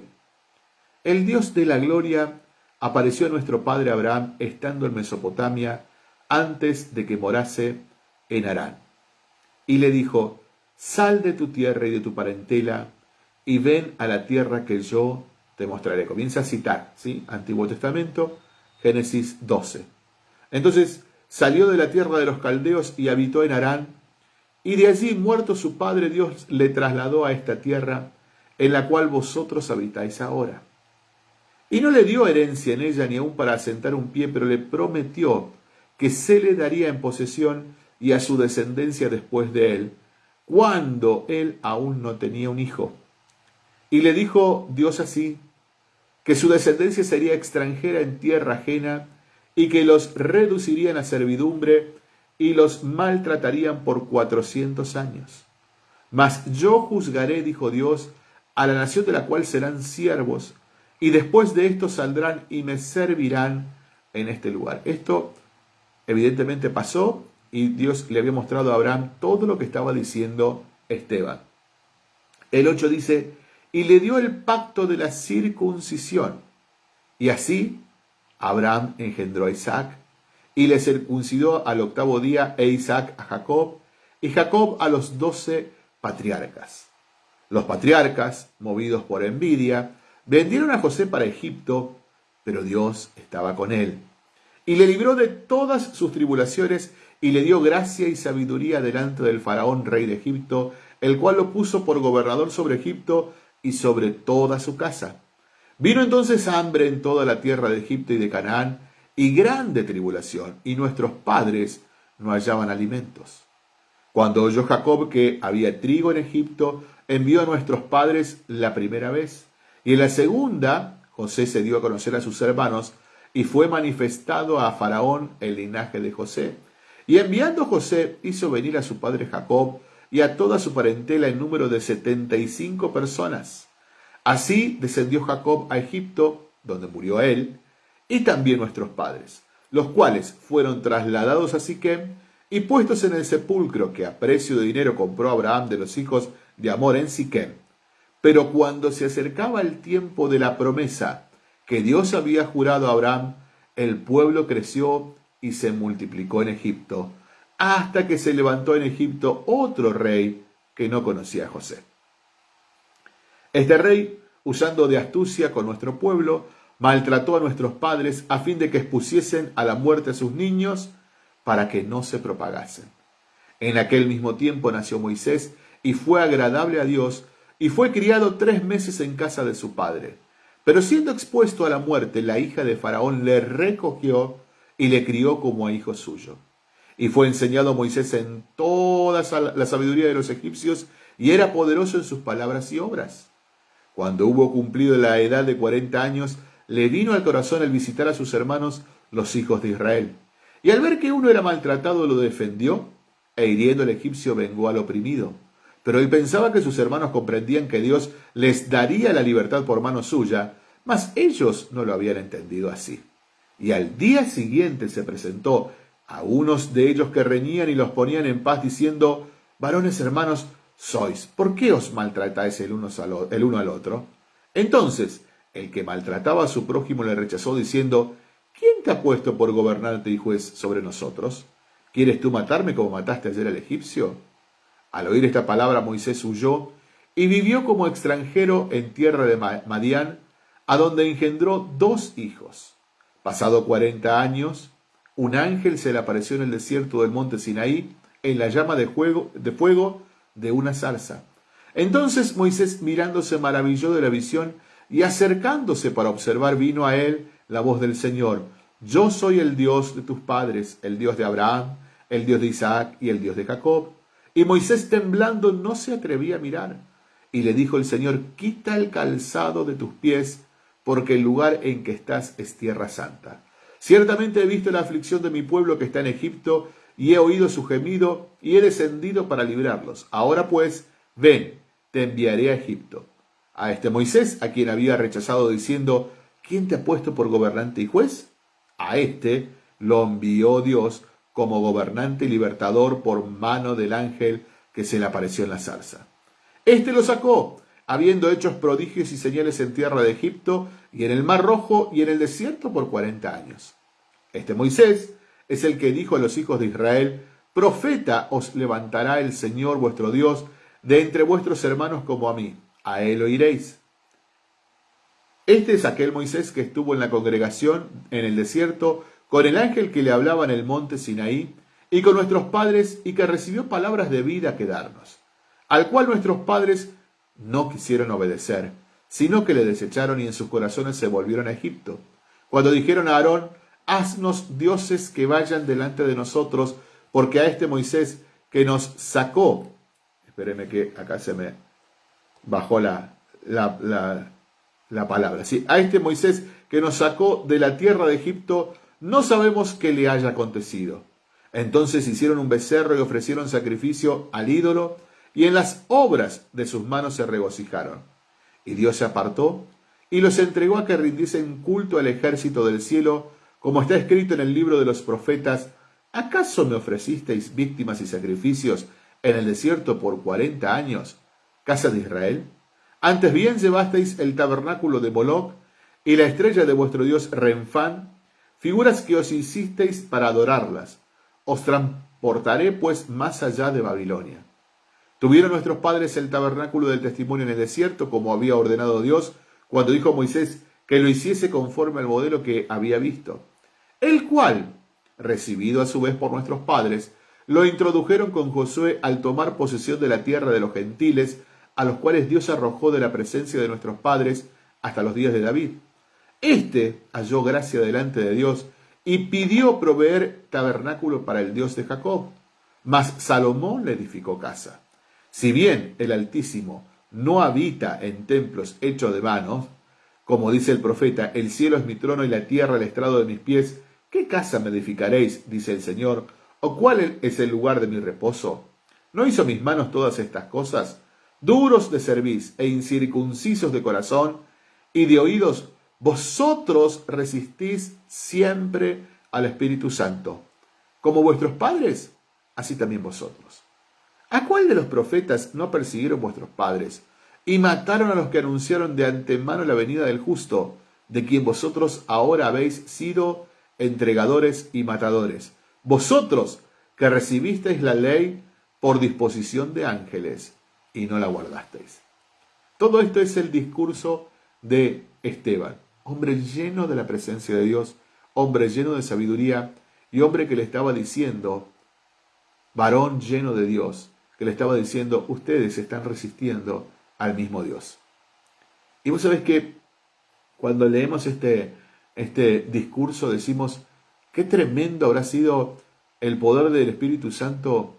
Speaker 1: el Dios de la gloria apareció a nuestro padre Abraham estando en Mesopotamia antes de que morase en Harán. Y le dijo, sal de tu tierra y de tu parentela y ven a la tierra que yo te mostraré. Comienza a citar, ¿sí? Antiguo Testamento, Génesis 12. Entonces salió de la tierra de los caldeos y habitó en Harán y de allí, muerto su padre, Dios le trasladó a esta tierra en la cual vosotros habitáis ahora. Y no le dio herencia en ella ni aun para asentar un pie, pero le prometió que se le daría en posesión y a su descendencia después de él, cuando él aún no tenía un hijo. Y le dijo Dios así, que su descendencia sería extranjera en tierra ajena y que los reducirían a servidumbre y los maltratarían por cuatrocientos años. Mas yo juzgaré, dijo Dios, a la nación de la cual serán siervos, y después de esto saldrán y me servirán en este lugar. Esto evidentemente pasó y Dios le había mostrado a Abraham todo lo que estaba diciendo Esteban. El 8 dice, y le dio el pacto de la circuncisión. Y así Abraham engendró a Isaac y le circuncidó al octavo día e Isaac a Jacob, y Jacob a los doce patriarcas. Los patriarcas, movidos por envidia, vendieron a José para Egipto, pero Dios estaba con él. Y le libró de todas sus tribulaciones y le dio gracia y sabiduría delante del faraón rey de Egipto, el cual lo puso por gobernador sobre Egipto y sobre toda su casa. Vino entonces hambre en toda la tierra de Egipto y de Canaán, y grande tribulación, y nuestros padres no hallaban alimentos. Cuando oyó Jacob que había trigo en Egipto, envió a nuestros padres la primera vez, y en la segunda José se dio a conocer a sus hermanos, y fue manifestado a Faraón el linaje de José. Y enviando José hizo venir a su padre Jacob y a toda su parentela en número de setenta y cinco personas. Así descendió Jacob a Egipto, donde murió él, y también nuestros padres, los cuales fueron trasladados a Siquem y puestos en el sepulcro que a precio de dinero compró Abraham de los hijos de Amor en Siquem. Pero cuando se acercaba el tiempo de la promesa que Dios había jurado a Abraham, el pueblo creció y se multiplicó en Egipto, hasta que se levantó en Egipto otro rey que no conocía a José. Este rey, usando de astucia con nuestro pueblo, maltrató a nuestros padres a fin de que expusiesen a la muerte a sus niños para que no se propagasen. En aquel mismo tiempo nació Moisés y fue agradable a Dios y fue criado tres meses en casa de su padre. Pero siendo expuesto a la muerte, la hija de Faraón le recogió y le crió como a hijo suyo. Y fue enseñado a Moisés en toda la sabiduría de los egipcios y era poderoso en sus palabras y obras. Cuando hubo cumplido la edad de cuarenta años, le vino al corazón el visitar a sus hermanos, los hijos de Israel. Y al ver que uno era maltratado, lo defendió, e hiriendo al egipcio vengó al oprimido. Pero él pensaba que sus hermanos comprendían que Dios les daría la libertad por mano suya, mas ellos no lo habían entendido así. Y al día siguiente se presentó a unos de ellos que reñían y los ponían en paz, diciendo, varones hermanos, sois? ¿Por qué os maltratáis el uno, el uno al otro? Entonces, el que maltrataba a su prójimo le rechazó diciendo, ¿quién te ha puesto por gobernante y juez sobre nosotros? ¿Quieres tú matarme como mataste ayer al egipcio? Al oír esta palabra Moisés huyó y vivió como extranjero en tierra de Madián, a donde engendró dos hijos. Pasado cuarenta años, un ángel se le apareció en el desierto del monte Sinaí, en la llama de, de fuego de una zarza. Entonces Moisés mirándose maravilló de la visión y acercándose para observar vino a él la voz del Señor. Yo soy el Dios de tus padres, el Dios de Abraham, el Dios de Isaac y el Dios de Jacob. Y Moisés temblando no se atrevía a mirar. Y le dijo el Señor, quita el calzado de tus pies, porque el lugar en que estás es tierra santa. Ciertamente he visto la aflicción de mi pueblo que está en Egipto, y he oído su gemido, y he descendido para librarlos. Ahora pues, ven, te enviaré a Egipto. A este Moisés, a quien había rechazado diciendo, ¿quién te ha puesto por gobernante y juez? A este lo envió Dios como gobernante y libertador por mano del ángel que se le apareció en la zarza. Este lo sacó, habiendo hecho prodigios y señales en tierra de Egipto y en el mar rojo y en el desierto por cuarenta años. Este Moisés es el que dijo a los hijos de Israel, Profeta os levantará el Señor vuestro Dios de entre vuestros hermanos como a mí, a él oiréis. Este es aquel Moisés que estuvo en la congregación en el desierto con el ángel que le hablaba en el monte Sinaí y con nuestros padres y que recibió palabras de vida que darnos, al cual nuestros padres no quisieron obedecer, sino que le desecharon y en sus corazones se volvieron a Egipto. Cuando dijeron a Aarón, haznos dioses que vayan delante de nosotros, porque a este Moisés que nos sacó, espéreme que acá se me bajó la, la, la, palabra, ¿sí? a este Moisés que nos sacó de la tierra de Egipto, no sabemos qué le haya acontecido. Entonces hicieron un becerro y ofrecieron sacrificio al ídolo, y en las obras de sus manos se regocijaron. Y Dios se apartó y los entregó a que rindiesen culto al ejército del cielo, como está escrito en el libro de los profetas, ¿acaso me ofrecisteis víctimas y sacrificios en el desierto por cuarenta años, casa de Israel? Antes bien llevasteis el tabernáculo de Moloch y la estrella de vuestro dios Renfán, figuras que os hicisteis para adorarlas. Os transportaré pues más allá de Babilonia. Tuvieron nuestros padres el tabernáculo del testimonio en el desierto, como había ordenado Dios, cuando dijo a Moisés que lo hiciese conforme al modelo que había visto el cual, recibido a su vez por nuestros padres, lo introdujeron con Josué al tomar posesión de la tierra de los gentiles, a los cuales Dios arrojó de la presencia de nuestros padres hasta los días de David. Este halló gracia delante de Dios y pidió proveer tabernáculo para el Dios de Jacob. Mas Salomón le edificó casa. Si bien el Altísimo no habita en templos hechos de manos, como dice el profeta, el cielo es mi trono y la tierra el estrado de mis pies, ¿Qué casa me edificaréis? dice el Señor, o cuál es el lugar de mi reposo. ¿No hizo mis manos todas estas cosas? Duros de cerviz e incircuncisos de corazón y de oídos, vosotros resistís siempre al Espíritu Santo. Como vuestros padres, así también vosotros. ¿A cuál de los profetas no persiguieron vuestros padres y mataron a los que anunciaron de antemano la venida del justo, de quien vosotros ahora habéis sido entregadores y matadores, vosotros que recibisteis la ley por disposición de ángeles y no la guardasteis. Todo esto es el discurso de Esteban, hombre lleno de la presencia de Dios, hombre lleno de sabiduría y hombre que le estaba diciendo, varón lleno de Dios, le estaba diciendo, ustedes están resistiendo al mismo Dios. Y vos sabés que cuando leemos este, este discurso decimos, qué tremendo habrá sido el poder del Espíritu Santo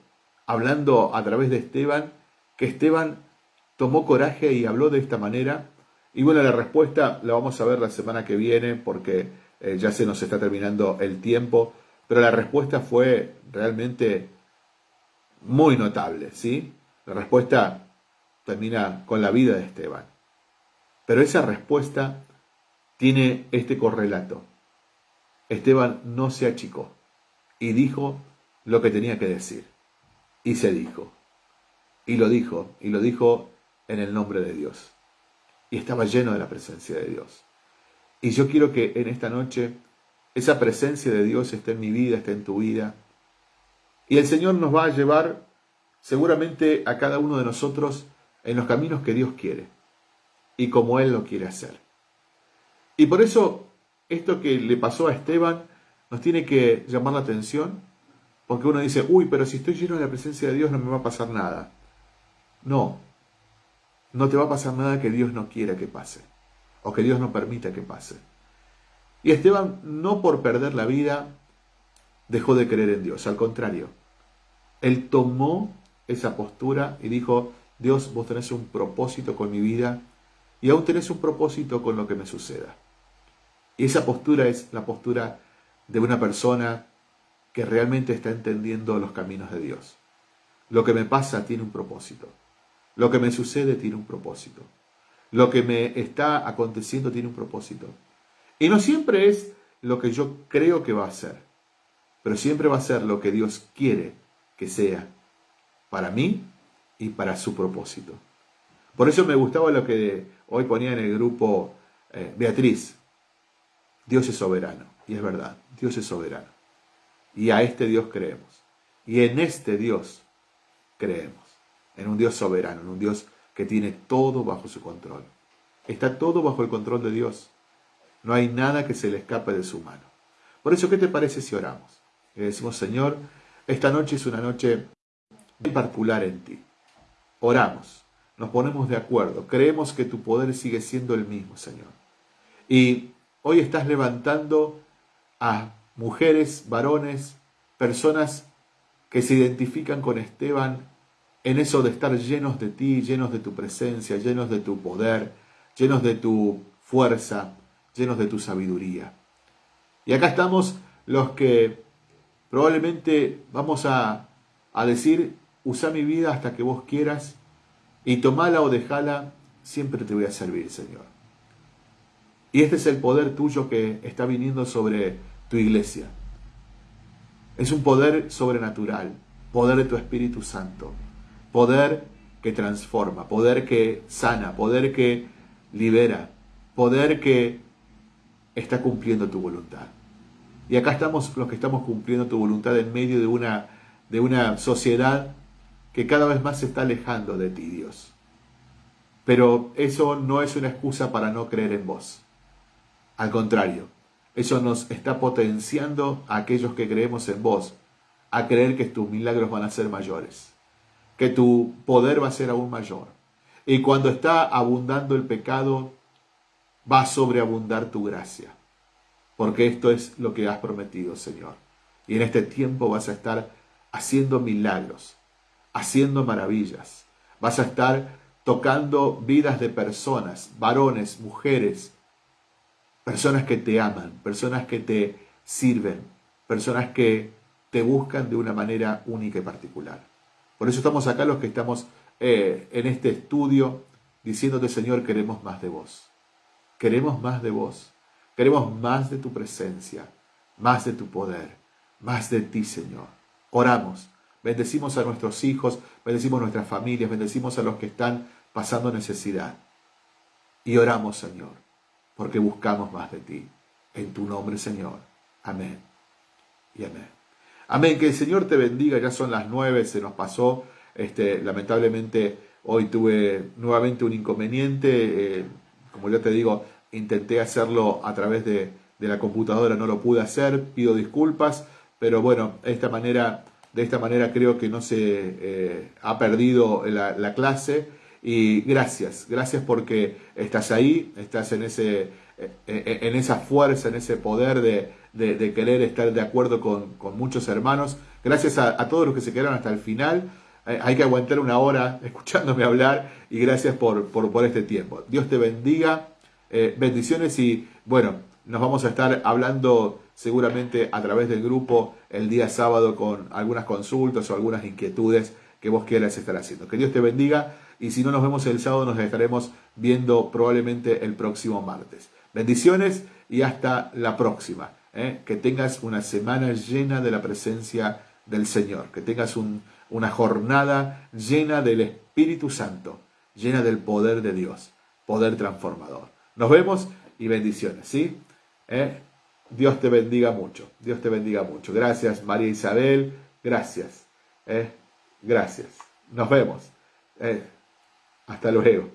Speaker 1: hablando a través de Esteban, que Esteban tomó coraje y habló de esta manera. Y bueno, la respuesta la vamos a ver la semana que viene porque eh, ya se nos está terminando el tiempo, pero la respuesta fue realmente muy notable, ¿sí? La respuesta termina con la vida de Esteban. Pero esa respuesta tiene este correlato. Esteban no se achicó y dijo lo que tenía que decir. Y se dijo, Y lo dijo, y lo dijo en el nombre de Dios. Y estaba lleno de la presencia de Dios. Y yo quiero que en esta noche esa presencia de Dios esté en mi vida, esté en tu vida. Y el Señor nos va a llevar seguramente a cada uno de nosotros en los caminos que Dios quiere y como Él lo quiere hacer. Y por eso esto que le pasó a Esteban nos tiene que llamar la atención, porque uno dice, uy, pero si estoy lleno de la presencia de Dios no me va a pasar nada. No, no te va a pasar nada que Dios no quiera que pase, o que Dios no permita que pase. Y Esteban, no por perder la vida, dejó de creer en Dios, al contrario, él tomó esa postura y dijo, Dios, vos tenés un propósito con mi vida y aún tenés un propósito con lo que me suceda. Y esa postura es la postura de una persona que realmente está entendiendo los caminos de Dios. Lo que me pasa tiene un propósito. Lo que me sucede tiene un propósito. Lo que me está aconteciendo tiene un propósito. Y no siempre es lo que yo creo que va a ser, pero siempre va a ser lo que Dios quiere que sea para mí y para su propósito. Por eso me gustaba lo que hoy ponía en el grupo eh, Beatriz. Dios es soberano. Y es verdad, Dios es soberano. Y a este Dios creemos. Y en este Dios creemos. En un Dios soberano, en un Dios que tiene todo bajo su control. Está todo bajo el control de Dios. No hay nada que se le escape de su mano. Por eso, ¿qué te parece si oramos? Le decimos, Señor, esta noche es una noche particular en ti. Oramos, nos ponemos de acuerdo, creemos que tu poder sigue siendo el mismo, Señor. Y hoy estás levantando a mujeres, varones, personas que se identifican con Esteban en eso de estar llenos de ti, llenos de tu presencia, llenos de tu poder, llenos de tu fuerza, llenos de tu sabiduría. Y acá estamos los que probablemente vamos a, decir, usa mi vida hasta que vos quieras y tomala o dejala, siempre te voy a servir, Señor. Y este es el poder tuyo que está viniendo sobre tu iglesia. Es un poder sobrenatural, poder de tu Espíritu Santo, poder que transforma, poder que sana, poder que libera, poder que está cumpliendo tu voluntad. Y acá estamos los que estamos cumpliendo tu voluntad en medio de una, de una sociedad que cada vez más se está alejando de ti, Dios. Pero eso no es una excusa para no creer en vos. Al contrario, eso nos está potenciando a aquellos que creemos en vos, a creer que tus milagros van a ser mayores, que tu poder va a ser aún mayor. Y cuando está abundando el pecado, va a sobreabundar tu gracia. Porque esto es lo que has prometido, Señor. Y en este tiempo vas a estar haciendo milagros, haciendo maravillas. Vas a estar tocando vidas de personas, varones, mujeres, personas que te aman, personas que te sirven, personas que te buscan de una manera única y particular. Por eso estamos acá los que estamos eh, en este estudio diciéndote, Señor, queremos más de vos. Queremos más de vos. Queremos más de tu presencia, más de tu poder, más de ti, Señor. Oramos. Bendecimos a nuestros hijos, bendecimos a nuestras familias, bendecimos a los que están pasando necesidad. Y oramos, Señor, porque buscamos más de ti. En tu nombre, Señor. Amén. Y amén. Amén. Que el Señor te bendiga. Ya son las nueve, se nos pasó. Este, lamentablemente hoy tuve nuevamente un inconveniente. Eh, como ya te digo, intenté hacerlo a través de, la computadora, no lo pude hacer, pido disculpas, pero bueno, de esta manera, de esta manera creo que no se eh, ha perdido la, clase y gracias, gracias porque estás ahí, estás en, ese, eh, en esa fuerza, en ese poder de, querer estar de acuerdo con, muchos hermanos. Gracias a, todos los que se quedaron hasta el final. Eh, hay que aguantar una hora escuchándome hablar y gracias por, por este tiempo. Dios te bendiga. Eh, bendiciones y bueno, nos vamos a estar hablando seguramente a través del grupo el día sábado con algunas consultas o algunas inquietudes que vos quieras estar haciendo. Que Dios te bendiga y si no nos vemos el sábado nos estaremos viendo probablemente el próximo martes. Bendiciones y hasta la próxima. ¿eh? Que tengas una semana llena de la presencia del Señor. Que tengas un, una jornada llena del Espíritu Santo, llena del poder de Dios, poder transformador. Nos vemos y bendiciones, ¿sí? ¿Eh? Dios te bendiga mucho, Dios te bendiga mucho. Gracias María Isabel, gracias, ¿eh? gracias. Nos vemos. ¿eh? Hasta luego.